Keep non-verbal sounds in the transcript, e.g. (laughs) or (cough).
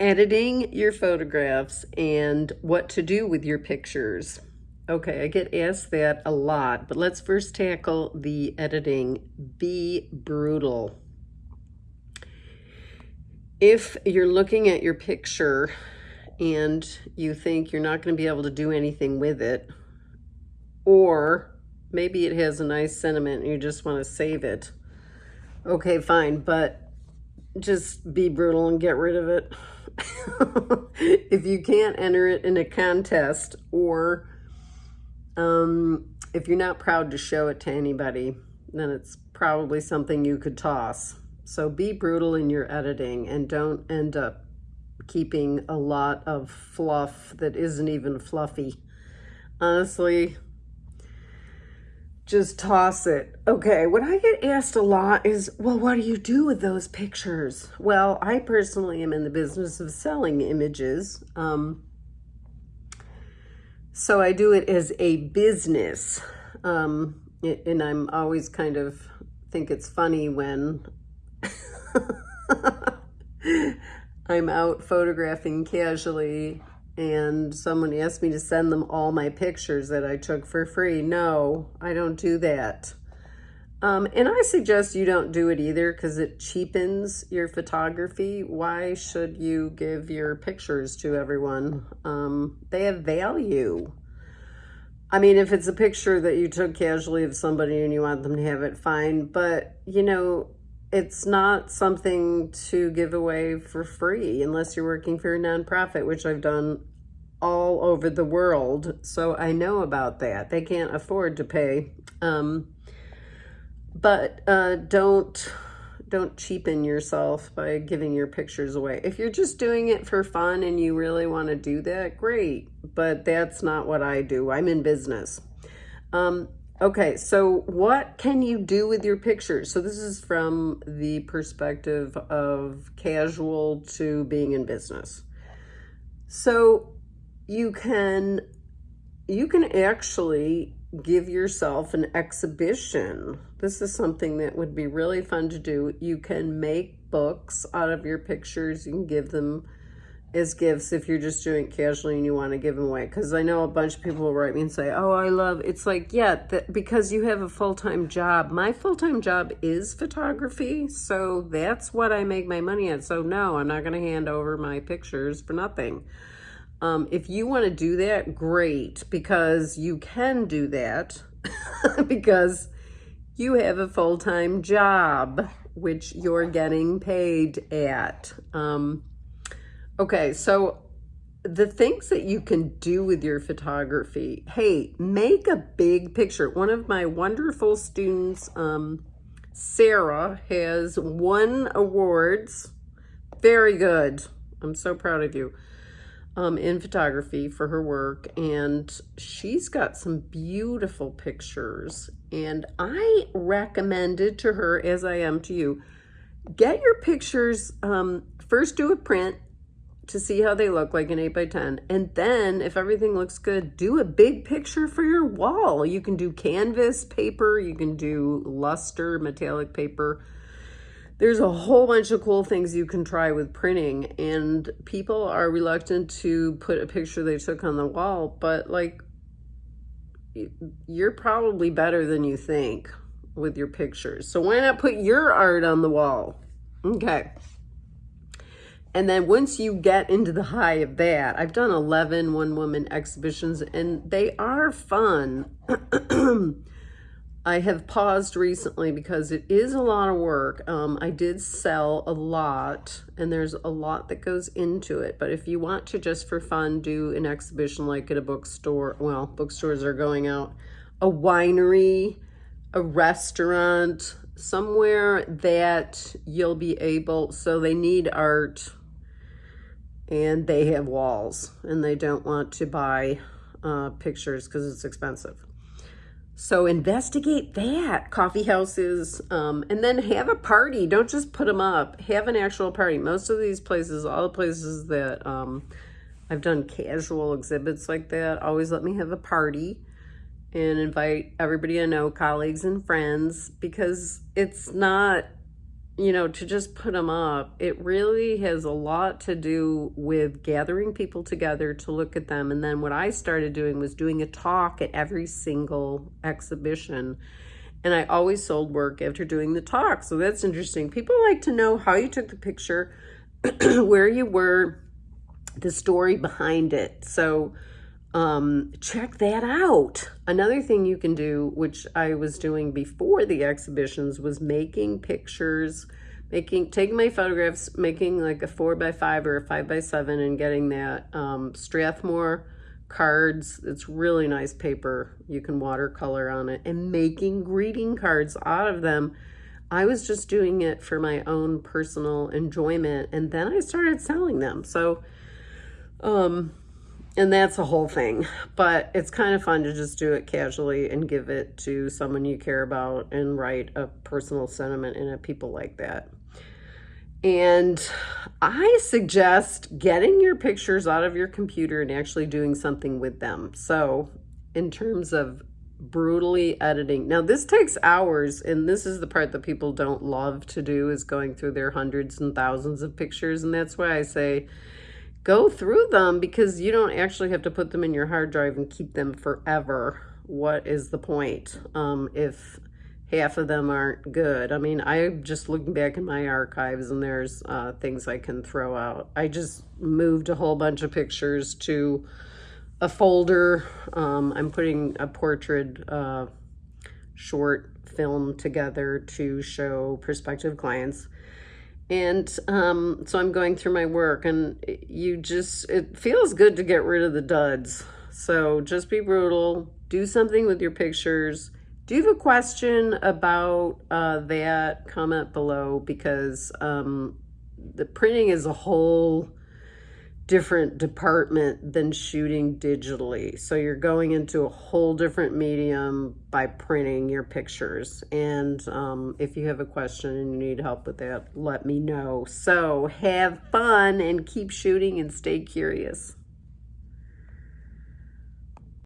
editing your photographs and what to do with your pictures. Okay, I get asked that a lot, but let's first tackle the editing. Be brutal. If you're looking at your picture and you think you're not going to be able to do anything with it, or maybe it has a nice sentiment and you just want to save it, okay, fine, but just be brutal and get rid of it. (laughs) if you can't enter it in a contest or um, if you're not proud to show it to anybody, then it's probably something you could toss. So be brutal in your editing and don't end up keeping a lot of fluff that isn't even fluffy. Honestly, just toss it. Okay, what I get asked a lot is, well, what do you do with those pictures? Well, I personally am in the business of selling images. Um, so I do it as a business. Um, and I'm always kind of think it's funny when (laughs) I'm out photographing casually and someone asked me to send them all my pictures that I took for free. No, I don't do that. Um, and I suggest you don't do it either because it cheapens your photography. Why should you give your pictures to everyone? Um, they have value. I mean, if it's a picture that you took casually of somebody and you want them to have it, fine. But, you know, it's not something to give away for free unless you're working for a nonprofit, which I've done all over the world. So I know about that. They can't afford to pay. Um, but uh, don't don't cheapen yourself by giving your pictures away. If you're just doing it for fun and you really want to do that, great. But that's not what I do. I'm in business. Um, okay, so what can you do with your pictures? So this is from the perspective of casual to being in business. So you can you can actually give yourself an exhibition. This is something that would be really fun to do. You can make books out of your pictures. You can give them as gifts if you're just doing it casually and you want to give them away. Because I know a bunch of people will write me and say, oh, I love, it's like, yeah, that, because you have a full-time job. My full-time job is photography, so that's what I make my money at. So no, I'm not going to hand over my pictures for nothing. Um, if you want to do that, great, because you can do that (laughs) because you have a full-time job, which you're getting paid at. Um, okay, so the things that you can do with your photography, hey, make a big picture. One of my wonderful students, um, Sarah, has won awards. Very good. I'm so proud of you um, in photography for her work and she's got some beautiful pictures and I recommended to her as I am to you get your pictures um, first do a print to see how they look like an 8 by 10 and then if everything looks good do a big picture for your wall. You can do canvas paper you can do luster metallic paper there's a whole bunch of cool things you can try with printing and people are reluctant to put a picture they took on the wall, but like you're probably better than you think with your pictures. So why not put your art on the wall? Okay. And then once you get into the high of that, I've done 11 one-woman exhibitions and they are fun. (clears throat) I have paused recently because it is a lot of work. Um, I did sell a lot and there's a lot that goes into it. But if you want to just for fun do an exhibition like at a bookstore, well, bookstores are going out, a winery, a restaurant, somewhere that you'll be able, so they need art and they have walls and they don't want to buy uh, pictures because it's expensive. So investigate that, coffee houses, um, and then have a party. Don't just put them up. Have an actual party. Most of these places, all the places that um, I've done casual exhibits like that, always let me have a party and invite everybody I know, colleagues and friends, because it's not, you know, to just put them up, it really has a lot to do with gathering people together to look at them. And then what I started doing was doing a talk at every single exhibition. And I always sold work after doing the talk. So that's interesting. People like to know how you took the picture, (clears throat) where you were, the story behind it. So um, check that out. Another thing you can do, which I was doing before the exhibitions, was making pictures, making taking my photographs, making like a four by five or a five by seven, and getting that um, Strathmore cards. It's really nice paper. You can watercolor on it, and making greeting cards out of them. I was just doing it for my own personal enjoyment, and then I started selling them. So, um, and that's a whole thing. But it's kind of fun to just do it casually and give it to someone you care about and write a personal sentiment in it people like that. And i suggest getting your pictures out of your computer and actually doing something with them. So in terms of brutally editing now this takes hours and this is the part that people don't love to do is going through their hundreds and thousands of pictures. And that's why i say go through them because you don't actually have to put them in your hard drive and keep them forever. What is the point um, if half of them aren't good? I mean, I'm just looking back in my archives and there's uh, things I can throw out. I just moved a whole bunch of pictures to a folder. Um, I'm putting a portrait uh, short film together to show prospective clients and um, so I'm going through my work and you just, it feels good to get rid of the duds. So just be brutal, do something with your pictures. Do you have a question about uh, that? Comment below because um, the printing is a whole different department than shooting digitally. So you're going into a whole different medium by printing your pictures. And um, if you have a question and you need help with that, let me know. So have fun and keep shooting and stay curious.